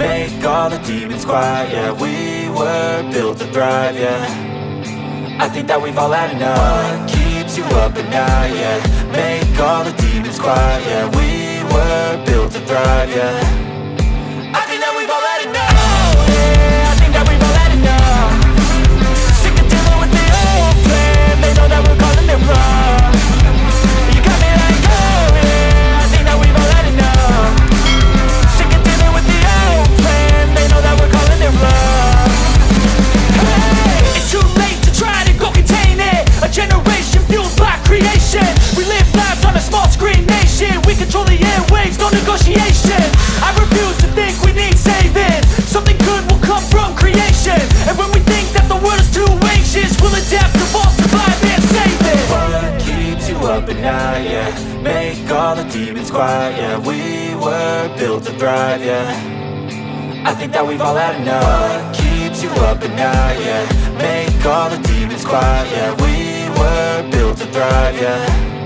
Make all the demons quiet, yeah We were built to thrive, yeah. I think that we've all had enough. What keeps you up at night, yeah? Make all the demons quiet, yeah. We were built to thrive, yeah quiet, yeah. We were built to thrive, yeah. I think that we've all had enough. What keeps you up at night, yeah? Make all the demons quiet, yeah. We were built to thrive, yeah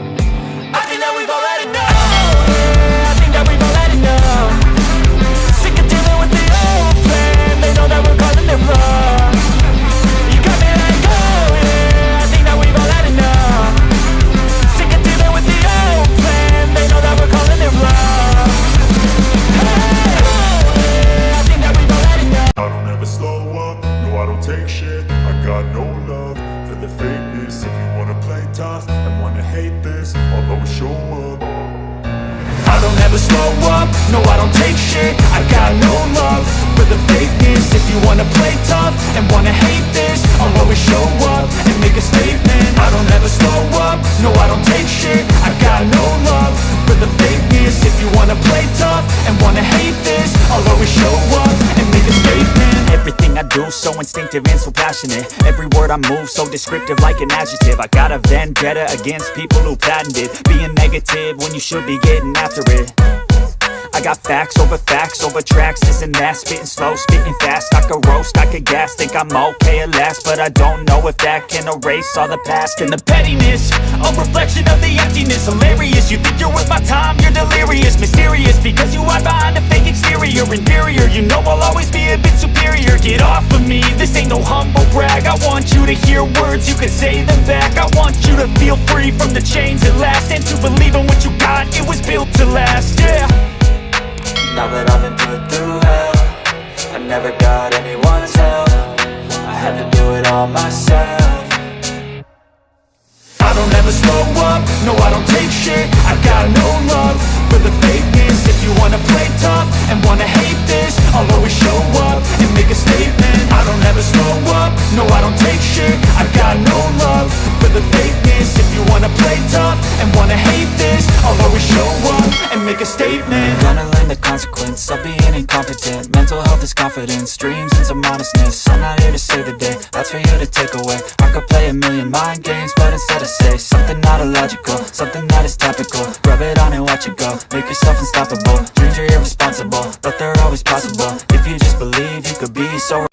tough and wanna hate this I'll always show up. I don't ever slow up, no I don't take shit I got no love for the fakeness. If you wanna play tough and wanna hate this I'll always show up and make a statement. I don't ever slow up, no I don't take shit I got no love for the fakeness. If you wanna play tough and wanna hate this I'll always show up Everything I do so instinctive and so passionate. Every word I move so descriptive like an adjective. I got a vendetta against people who patented Being negative when you should be getting after it I got facts over facts over tracks, this and that. Spitting slow, spitting fast, I could roast, I could gas. Think I'm okay at last, but I don't know if that can erase all the past. And the pettiness, a reflection of the emptiness. Hilarious, you think you're worth my time, you're delirious. Mysterious, because you hide behind a fake exterior. Inferior, you know I'll always be a bit superior. Get off of me, this ain't no humble brag. I want you to hear words, you can say them back. I want you to feel free from the chains at last. And to believe in what you got, it was built to last, yeah Now that I've been put through hell I never got anyone's help. I had to do it all myself make a statement. Gonna learn the consequence of being incompetent. Mental health is confidence, dreams and some modestness. I'm not here to save the day, that's for you to take away. I could play a million mind games, but instead I say Something not illogical, something that is topical. Rub it on and watch it go, make yourself unstoppable. Dreams are irresponsible, but they're always possible. If you just believe, you could be so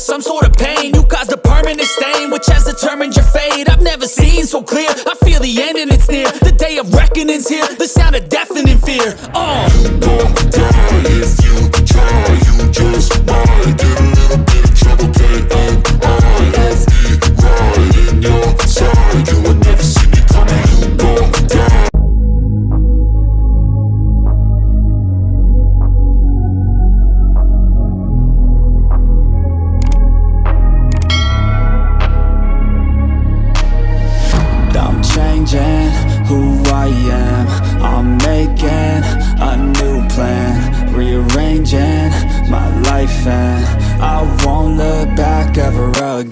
some sort of pain. You caused a permanent stain, which has determined your fate. I've never seen so clear, I feel the end and it's near. The day of reckoning's here, the sound of deafening fear. Uh. I'm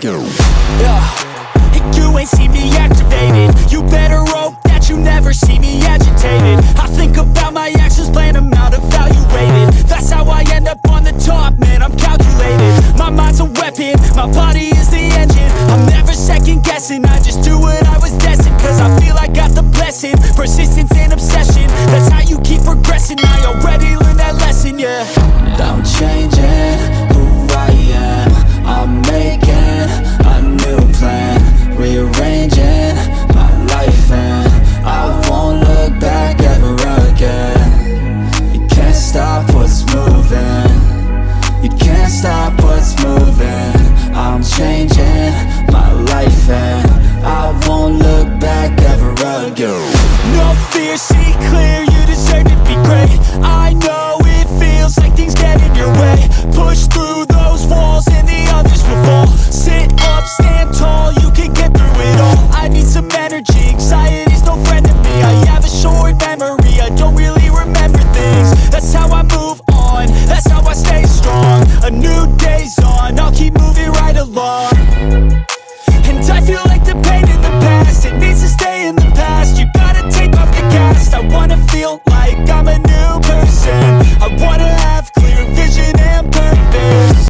go. Yeah, you ain't see me activated. You better hope that you never see me agitated. I think about my actions, plan them out, evaluated. That's how I end up on the top, man. I'm calculated. My mind's a weapon, my body is the engine. I'm never second guessing, I just do what I was destined. Cause I feel I got the blessing, persistence and obsession. That's how you keep progressing. I already Love.